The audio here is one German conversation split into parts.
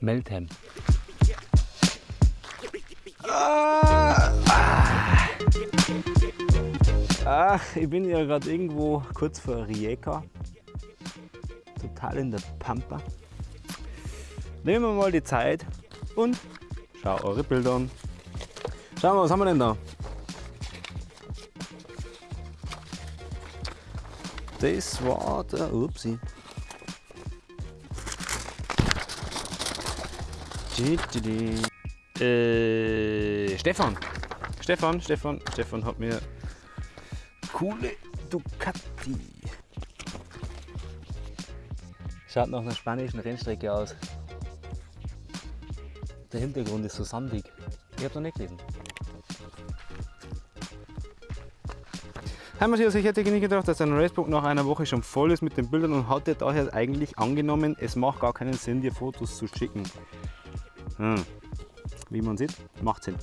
Meltem. Ah, Ach, ich bin ja gerade irgendwo kurz vor Rijeka. Total in der Pampa. Nehmen wir mal die Zeit und schau eure Bilder an. Schauen wir, was haben wir denn da? Das war der Upsi. Äh, Stefan. Stefan, Stefan, Stefan hat mir coole Ducati. Schaut nach einer spanischen Rennstrecke aus. Der Hintergrund ist so sandig. Ich habe noch nicht gelesen. Hi Matthias, ich hätte nicht gedacht, dass dein Racebook nach einer Woche schon voll ist mit den Bildern und hatte daher eigentlich angenommen, es macht gar keinen Sinn, dir Fotos zu schicken. Hm. Wie man sieht, macht Sinn.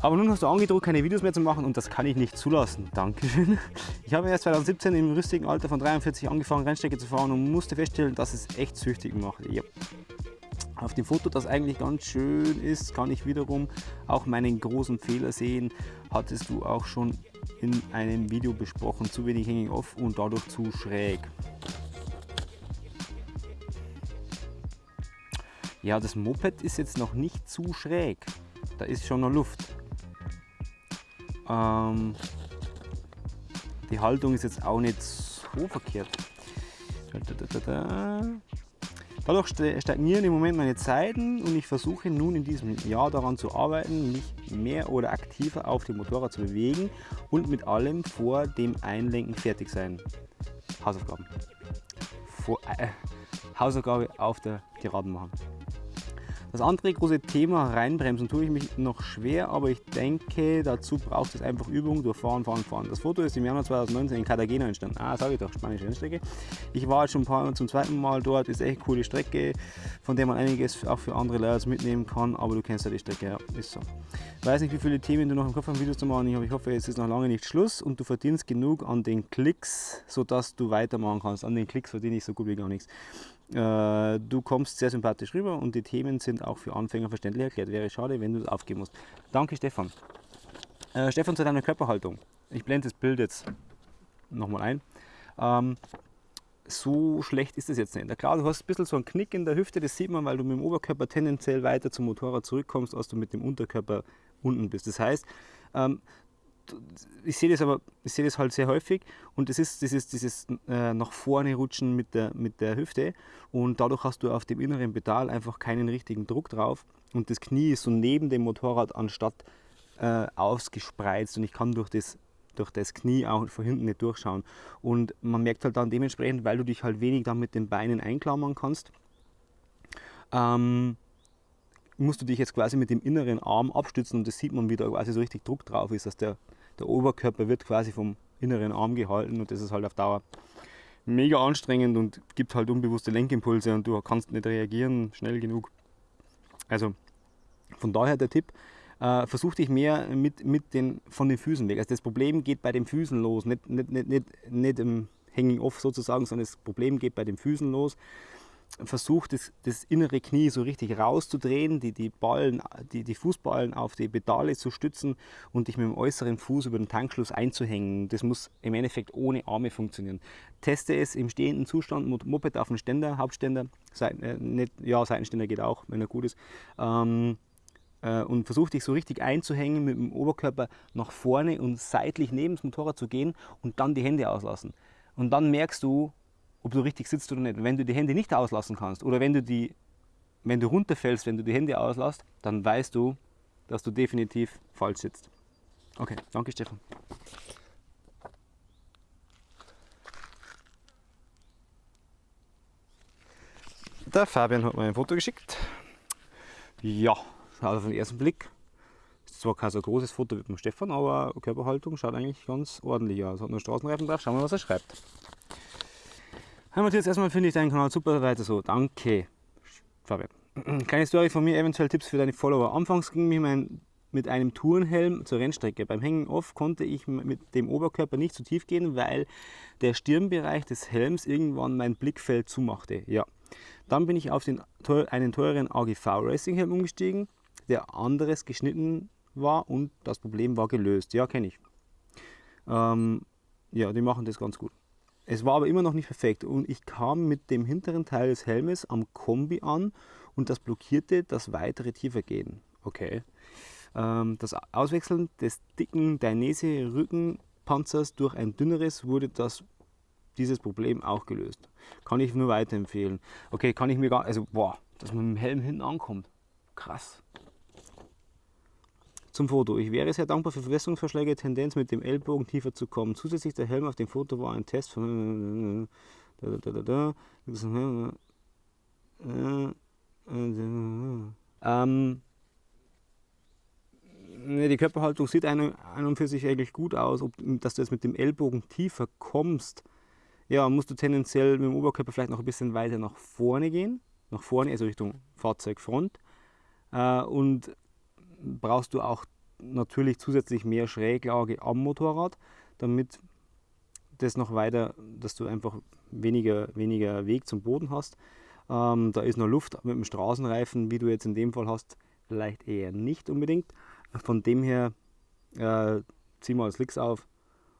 Aber nun hast du angedroht, keine Videos mehr zu machen und das kann ich nicht zulassen. Dankeschön. Ich habe erst 2017 im rüstigen Alter von 43 angefangen, Rennstrecke zu fahren und musste feststellen, dass es echt süchtig macht. Ja. Auf dem Foto, das eigentlich ganz schön ist, kann ich wiederum auch meinen großen Fehler sehen. Hattest du auch schon in einem Video besprochen, zu wenig Hanging Off und dadurch zu schräg. Ja, das Moped ist jetzt noch nicht zu schräg. Da ist schon noch Luft. Ähm, die Haltung ist jetzt auch nicht so verkehrt. Dadurch stagnieren im Moment meine Zeiten und ich versuche nun in diesem Jahr daran zu arbeiten, mich mehr oder aktiver auf dem Motorrad zu bewegen und mit allem vor dem Einlenken fertig sein. Hausaufgaben. Vor, äh, Hausaufgabe auf der Geraden machen. Das andere große Thema reinbremsen tue ich mich noch schwer, aber ich denke, dazu braucht es einfach Übung durch Fahren, Fahren, Fahren. Das Foto ist im Januar 2019 in Cartagena entstanden. Ah, sage ich doch, spanische Rennstrecke. Ich war jetzt schon ein paar Mal zum zweiten Mal dort, ist echt eine coole Strecke, von der man einiges auch für andere Leute mitnehmen kann, aber du kennst ja die Strecke, ja, ist so. Ich weiß nicht, wie viele Themen du noch im Kopf hast, Videos zu machen, ich hoffe, es ist noch lange nicht Schluss und du verdienst genug an den Klicks, sodass du weitermachen kannst. An den Klicks verdiene ich so gut wie gar nichts. Äh, du kommst sehr sympathisch rüber und die Themen sind auch für Anfänger verständlich erklärt. Wäre schade, wenn du es aufgeben musst. Danke Stefan. Äh, Stefan zu deiner Körperhaltung. Ich blende das Bild jetzt nochmal ein. Ähm, so schlecht ist es jetzt nicht. Klar, du hast ein bisschen so einen Knick in der Hüfte, das sieht man, weil du mit dem Oberkörper tendenziell weiter zum Motorrad zurückkommst, als du mit dem Unterkörper unten bist. Das heißt, ähm, ich sehe das aber, ich sehe das halt sehr häufig und das ist dieses, dieses äh, nach vorne rutschen mit der, mit der Hüfte und dadurch hast du auf dem inneren Pedal einfach keinen richtigen Druck drauf und das Knie ist so neben dem Motorrad anstatt äh, ausgespreizt und ich kann durch das, durch das Knie auch von hinten nicht durchschauen. Und man merkt halt dann dementsprechend, weil du dich halt wenig dann mit den Beinen einklammern kannst, ähm, musst du dich jetzt quasi mit dem inneren Arm abstützen und das sieht man, wie da quasi so richtig Druck drauf ist, dass der, der Oberkörper wird quasi vom inneren Arm gehalten und das ist halt auf Dauer mega anstrengend und gibt halt unbewusste Lenkimpulse und du kannst nicht reagieren schnell genug. Also von daher der Tipp, äh, versuch dich mehr mit, mit den, von den Füßen weg. Also das Problem geht bei den Füßen los, nicht, nicht, nicht, nicht, nicht im Hanging Off sozusagen, sondern das Problem geht bei den Füßen los versucht, das, das, innere Knie so richtig rauszudrehen, die, die, Ballen, die, die Fußballen auf die Pedale zu stützen und dich mit dem äußeren Fuß über den Tankschluss einzuhängen. Das muss im Endeffekt ohne Arme funktionieren. Teste es im stehenden Zustand, Moped auf dem Ständer, Hauptständer, Seiten, äh, nicht, ja, Seitenständer geht auch, wenn er gut ist. Ähm, äh, und versuch dich so richtig einzuhängen mit dem Oberkörper nach vorne und seitlich neben das Motorrad zu gehen und dann die Hände auslassen. Und dann merkst du, ob du richtig sitzt oder nicht. Wenn du die Hände nicht auslassen kannst oder wenn du, die, wenn du runterfällst, wenn du die Hände auslässt, dann weißt du, dass du definitiv falsch sitzt. Okay, danke Stefan. Der Fabian hat mir ein Foto geschickt. Ja, also auf den ersten Blick ist zwar kein so großes Foto wie beim Stefan, aber Körperhaltung schaut eigentlich ganz ordentlich aus. Hat nur Straßenreifen drauf. Schauen wir, was er schreibt. Hi Matthias, erstmal finde ich deinen Kanal super, weiter so. Danke, Fabian. Kleine Story von mir, eventuell Tipps für deine Follower. Anfangs ging mir mein mit einem Tourenhelm zur Rennstrecke. Beim Hängen off konnte ich mit dem Oberkörper nicht zu tief gehen, weil der Stirnbereich des Helms irgendwann mein Blickfeld zumachte. Ja. Dann bin ich auf den, einen teureren AGV Racing Helm umgestiegen, der anderes geschnitten war und das Problem war gelöst. Ja, kenne ich. Ähm, ja, die machen das ganz gut. Es war aber immer noch nicht perfekt und ich kam mit dem hinteren Teil des Helmes am Kombi an und das blockierte das weitere Tiefergehen. Okay. Ähm, das Auswechseln des dicken Dainese-Rückenpanzers durch ein dünneres wurde das, dieses Problem auch gelöst. Kann ich nur weiterempfehlen. Okay, kann ich mir gar, also boah, dass man mit dem Helm hinten ankommt. Krass. Zum Foto. Ich wäre sehr dankbar für Verbesserungsvorschläge, Tendenz mit dem Ellbogen tiefer zu kommen. Zusätzlich der Helm auf dem Foto war ein Test von ähm, die Körperhaltung sieht ein, und für sich eigentlich gut aus. Ob, dass du jetzt mit dem Ellbogen tiefer kommst, ja, musst du tendenziell mit dem Oberkörper vielleicht noch ein bisschen weiter nach vorne gehen. Nach vorne, also Richtung Fahrzeugfront. Äh, und brauchst du auch natürlich zusätzlich mehr Schräglage am Motorrad, damit das noch weiter, dass du einfach weniger, weniger Weg zum Boden hast. Ähm, da ist noch Luft mit dem Straßenreifen, wie du jetzt in dem Fall hast, vielleicht eher nicht unbedingt. Von dem her äh, zieh mal Slicks auf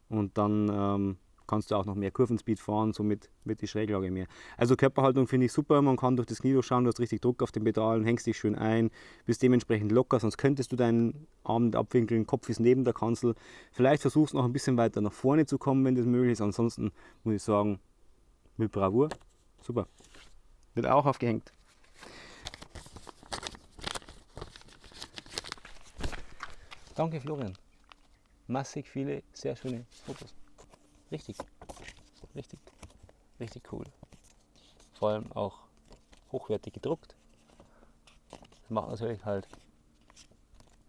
und dann ähm, kannst du auch noch mehr Kurvenspeed fahren, somit wird die Schräglage mehr. Also Körperhaltung finde ich super, man kann durch das Knie durchschauen, du hast richtig Druck auf den Pedalen, hängst dich schön ein, bist dementsprechend locker, sonst könntest du deinen Arm abwinkeln, Kopf ist neben der Kanzel. Vielleicht versuchst du noch ein bisschen weiter nach vorne zu kommen, wenn das möglich ist, ansonsten muss ich sagen, mit Bravour, super. Wird auch aufgehängt. Danke Florian. Massig viele sehr schöne Fotos. Richtig, richtig, richtig cool. Vor allem auch hochwertig gedruckt. Das macht natürlich halt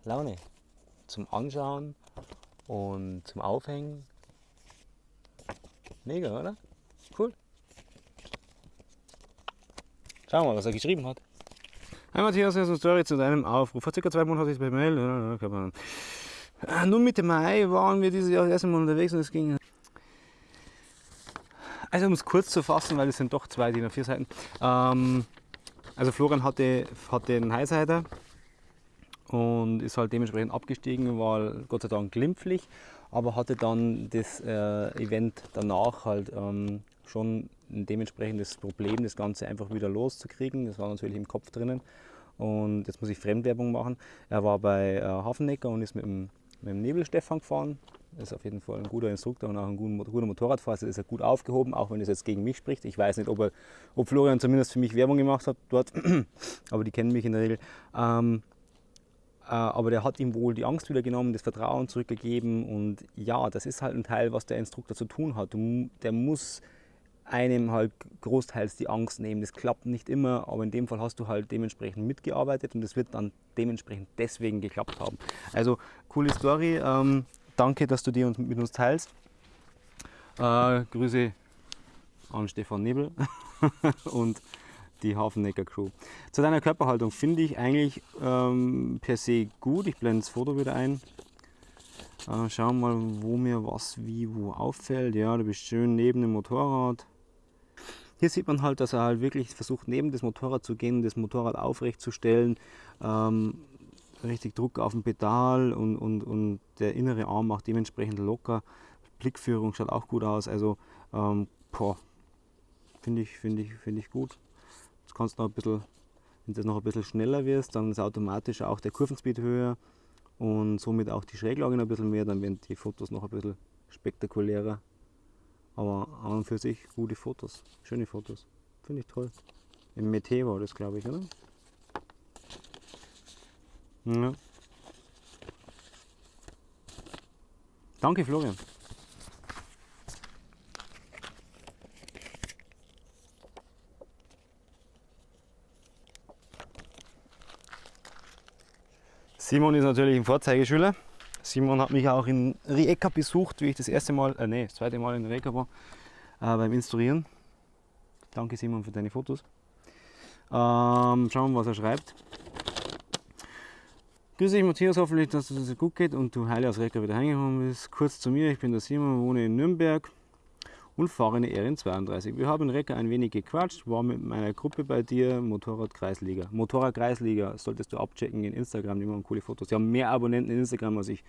Laune zum Anschauen und zum Aufhängen. Mega, oder? Cool. Schauen wir mal, was er geschrieben hat. Hi Matthias, eine Story zu deinem Aufruf. Vor circa zwei Monaten hatte ich es per Mail. Nun Mitte Mai waren wir dieses Jahr das erste Mal unterwegs und es ging also um es kurz zu fassen, weil es sind doch zwei DIN A4 Seiten. Ähm, also Florian hatte, hatte einen Highsider und ist halt dementsprechend abgestiegen, war Gott sei Dank glimpflich, aber hatte dann das äh, Event danach halt ähm, schon ein dementsprechendes Problem, das Ganze einfach wieder loszukriegen. Das war natürlich im Kopf drinnen und jetzt muss ich Fremdwerbung machen. Er war bei äh, Hafennecker und ist mit dem, mit dem Nebelstefan gefahren, ist auf jeden Fall ein guter Instruktor und auch ein guter Motorradfahrer. Also ist er gut aufgehoben, auch wenn es jetzt gegen mich spricht. Ich weiß nicht, ob, er, ob Florian zumindest für mich Werbung gemacht hat dort, aber die kennen mich in der Regel. Ähm, äh, aber der hat ihm wohl die Angst wieder genommen, das Vertrauen zurückgegeben und ja, das ist halt ein Teil, was der Instruktor zu tun hat. Der muss einem halt großteils die Angst nehmen. Das klappt nicht immer, aber in dem Fall hast du halt dementsprechend mitgearbeitet und es wird dann dementsprechend deswegen geklappt haben. Also coole Story. Ähm, Danke, dass du die mit uns teilst. Äh, Grüße an Stefan Nebel und die Hafennecker Crew. Zu deiner Körperhaltung finde ich eigentlich ähm, per se gut. Ich blende das Foto wieder ein. Äh, schauen mal, wo mir was wie wo auffällt. Ja, du bist schön neben dem Motorrad. Hier sieht man halt, dass er halt wirklich versucht, neben das Motorrad zu gehen, das Motorrad aufrecht zu stellen. Ähm, richtig Druck auf dem Pedal und, und, und der innere Arm macht dementsprechend locker. Blickführung schaut auch gut aus. Also ähm, finde ich, find ich, find ich gut. Jetzt kannst du noch ein bisschen, wenn du noch ein bisschen schneller wirst, dann ist automatisch auch der Kurvenspeed höher und somit auch die Schräglage noch ein bisschen mehr, dann werden die Fotos noch ein bisschen spektakulärer. Aber an und für sich gute Fotos, schöne Fotos. Finde ich toll. Im Meteo war das, glaube ich, oder? Ja. Danke, Florian. Simon ist natürlich ein Vorzeigeschüler. Simon hat mich auch in Rijeka besucht, wie ich das erste Mal, äh, nee, das zweite Mal in Rijeka war, äh, beim Instruieren. Danke Simon für deine Fotos. Ähm, schauen wir was er schreibt. Grüß dich Matthias, hoffentlich, dass es das gut geht und du heile aus Recker wieder heimgekommen bist. Kurz zu mir, ich bin der Simon, wohne in Nürnberg und fahre eine RN32. Wir haben in Recker ein wenig gequatscht, war mit meiner Gruppe bei dir, Motorradkreisliga. Motorradkreisliga solltest du abchecken in Instagram, die machen coole Fotos. Die haben mehr Abonnenten in Instagram als ich.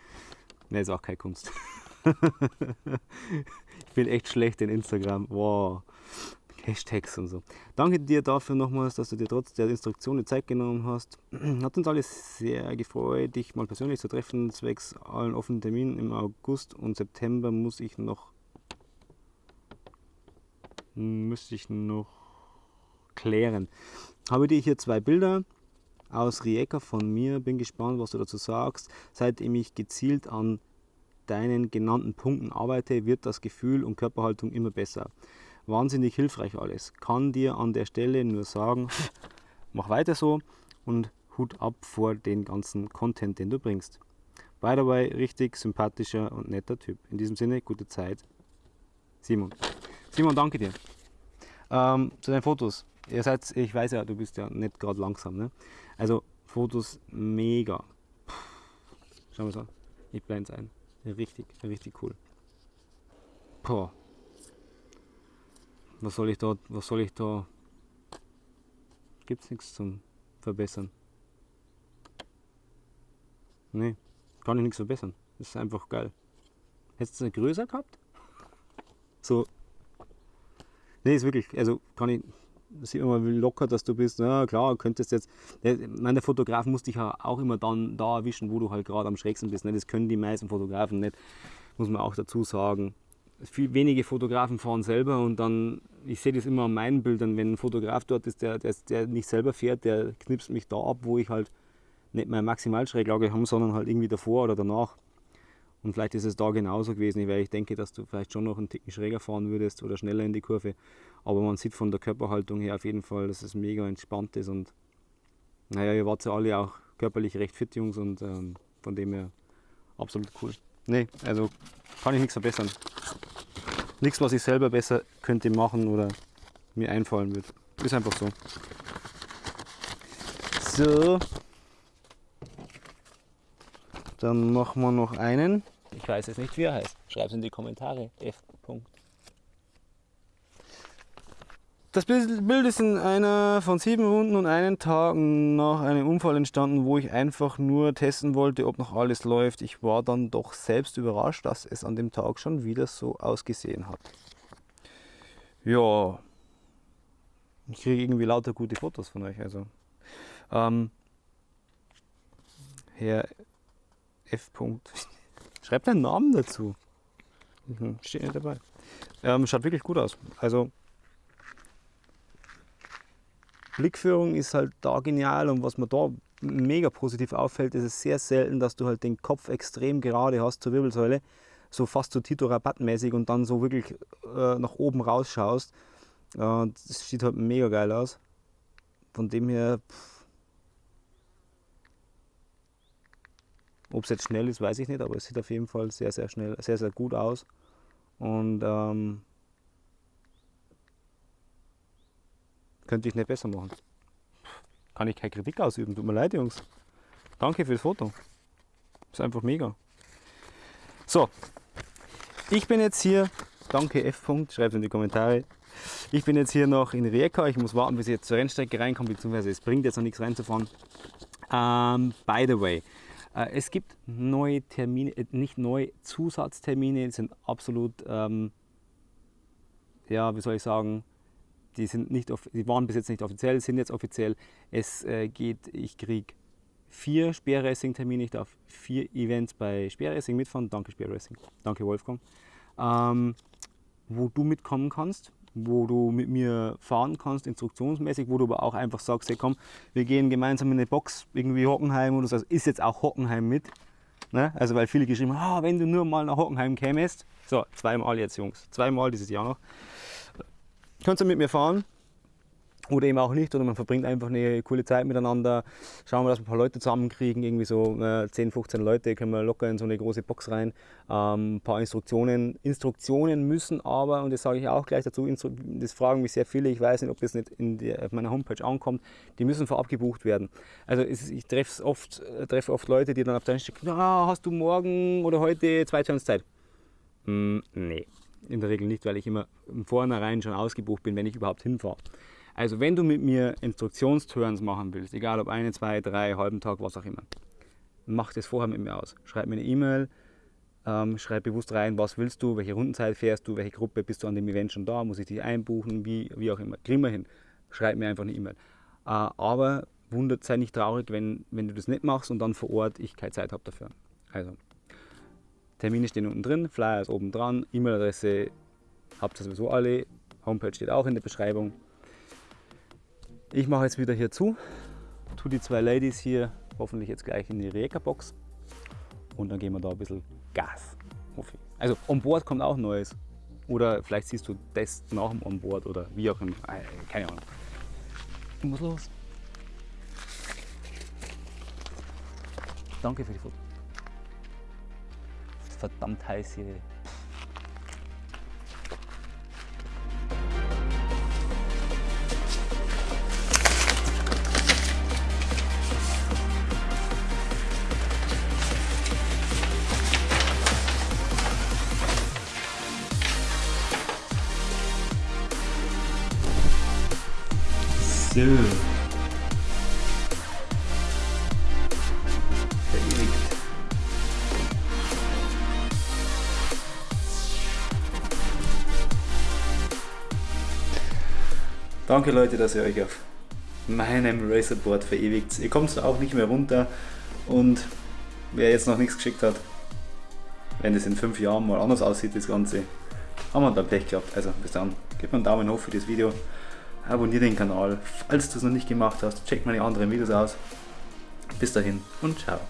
Ne, ist auch keine Kunst. ich bin echt schlecht in Instagram. Wow. Hashtags und so. Danke dir dafür nochmals, dass du dir trotz der Instruktionen Zeit genommen hast. Hat uns alles sehr gefreut, dich mal persönlich zu treffen, zwecks allen offenen Terminen im August und September muss ich noch müsste ich noch klären. Habe dir hier zwei Bilder aus Rijeka von mir. Bin gespannt, was du dazu sagst. Seitdem ich gezielt an deinen genannten Punkten arbeite, wird das Gefühl und Körperhaltung immer besser. Wahnsinnig hilfreich alles. Kann dir an der Stelle nur sagen, mach weiter so und Hut ab vor den ganzen Content, den du bringst. By the way, richtig sympathischer und netter Typ. In diesem Sinne, gute Zeit. Simon. Simon, danke dir. Ähm, zu deinen Fotos. Ihr seid, ich weiß ja, du bist ja nicht gerade langsam. Ne? Also Fotos mega. Puh. Schauen wir. Ich blende es ein. Richtig, richtig cool. Boah. Was soll ich da, was soll ich da? Gibt's nichts zum Verbessern. Nee, kann ich nichts verbessern. Das ist einfach geil. Hättest du es größer gehabt? So Nee, ist wirklich, also kann ich, sieht mal, wie locker dass du bist. Na klar, könntest jetzt, der, der Fotograf muss dich ja auch immer dann da erwischen, wo du halt gerade am schrägsten bist. Ne? Das können die meisten Fotografen nicht, muss man auch dazu sagen. Viel, wenige Fotografen fahren selber und dann, ich sehe das immer an meinen Bildern, wenn ein Fotograf dort ist, der, der, der nicht selber fährt, der knipst mich da ab, wo ich halt nicht meine Maximalschräglage habe, sondern halt irgendwie davor oder danach. Und vielleicht ist es da genauso gewesen, weil ich denke, dass du vielleicht schon noch einen Ticken schräger fahren würdest oder schneller in die Kurve. Aber man sieht von der Körperhaltung her auf jeden Fall, dass es mega entspannt ist. Und naja, ihr wart ja alle auch körperlich recht fit, Jungs, und ähm, von dem her absolut cool. Nee, also kann ich nichts verbessern. Nichts, was ich selber besser könnte machen oder mir einfallen würde. Ist einfach so. So. Dann machen wir noch einen. Ich weiß jetzt nicht, wie er heißt. Schreib es in die Kommentare. F. Das Bild ist in einer von sieben Runden und einen Tag nach einem Unfall entstanden, wo ich einfach nur testen wollte, ob noch alles läuft. Ich war dann doch selbst überrascht, dass es an dem Tag schon wieder so ausgesehen hat. Ja, ich kriege irgendwie lauter gute Fotos von euch. Also, ähm, Herr F. Schreibt deinen Namen dazu. Mhm, steht nicht dabei. Ähm, schaut wirklich gut aus. Also Blickführung ist halt da genial und was mir da mega positiv auffällt, ist es sehr selten, dass du halt den Kopf extrem gerade hast zur Wirbelsäule, so fast so Tito Rabatt mäßig und dann so wirklich äh, nach oben rausschaust. Äh, das sieht halt mega geil aus. Von dem her, pff, Ob es jetzt schnell ist, weiß ich nicht, aber es sieht auf jeden Fall sehr, sehr schnell, sehr, sehr gut aus. Und ähm, könnte ich nicht besser machen. Kann ich keine Kritik ausüben, tut mir leid, Jungs. Danke fürs Foto. Ist einfach mega. So, ich bin jetzt hier, danke F. schreibt es in die Kommentare. Ich bin jetzt hier noch in Rijeka, ich muss warten, bis ich jetzt zur Rennstrecke reinkomme, beziehungsweise es bringt jetzt noch nichts reinzufahren. Um, ähm, by the way, es gibt neue Termine, äh, nicht neue Zusatztermine, sind absolut, ähm, ja, wie soll ich sagen, die, sind nicht, die waren bis jetzt nicht offiziell, sind jetzt offiziell. Es äh, geht, ich kriege vier Speerracing-Termine, ich darf vier Events bei Speerracing mitfahren. Danke Speerracing, danke Wolfgang. Ähm, wo du mitkommen kannst wo du mit mir fahren kannst, instruktionsmäßig, wo du aber auch einfach sagst, hey komm, wir gehen gemeinsam in eine Box, irgendwie Hockenheim oder so, also ist jetzt auch Hockenheim mit. Ne? Also weil viele geschrieben haben, ah, wenn du nur mal nach Hockenheim kämest, so, zweimal jetzt Jungs, zweimal dieses Jahr noch, kannst du mit mir fahren, oder eben auch nicht, oder man verbringt einfach eine coole Zeit miteinander. Schauen wir, dass wir ein paar Leute zusammenkriegen, irgendwie so äh, 10, 15 Leute, können wir locker in so eine große Box rein. Ähm, ein paar Instruktionen. Instruktionen müssen aber, und das sage ich auch gleich dazu, das fragen mich sehr viele, ich weiß nicht, ob das nicht der, auf meiner Homepage ankommt, die müssen vorab gebucht werden. Also ist, ich treffe oft, äh, treffe oft Leute, die dann auf der Stelle ah, hast du morgen oder heute zwei Stunden Zeit? Mm, nee. in der Regel nicht, weil ich immer im Vornherein schon ausgebucht bin, wenn ich überhaupt hinfahre. Also wenn du mit mir Instruktionsturns machen willst, egal ob eine, zwei, drei, halben Tag, was auch immer, mach das vorher mit mir aus. Schreib mir eine E-Mail, ähm, schreib bewusst rein, was willst du, welche Rundenzeit fährst du, welche Gruppe bist du an dem Event schon da, muss ich dich einbuchen, wie, wie auch immer. Kriegen wir hin. Schreib mir einfach eine E-Mail. Äh, aber wundert, sei nicht traurig, wenn, wenn du das nicht machst und dann vor Ort ich keine Zeit habe dafür. Also, Termine stehen unten drin, Flyer ist oben dran, E-Mail-Adresse habt ihr sowieso alle, Homepage steht auch in der Beschreibung. Ich mache jetzt wieder hier zu, tue die zwei Ladies hier hoffentlich jetzt gleich in die Reka-Box und dann gehen wir da ein bisschen Gas. Also on Board kommt auch Neues. Oder vielleicht siehst du das nach dem Onboard oder wie auch immer. Keine Ahnung. Ich muss los. Danke für die Fotos. Verdammt heiß hier. So. Danke Leute, dass ihr euch auf meinem Racerboard verewigt. Ihr kommt auch nicht mehr runter und wer jetzt noch nichts geschickt hat, wenn es in fünf Jahren mal anders aussieht, das Ganze, haben wir dann Pech gehabt. Also bis dann, gebt mir einen Daumen hoch für das Video, abonniert den Kanal, falls du es noch nicht gemacht hast, check meine anderen Videos aus. Bis dahin und ciao.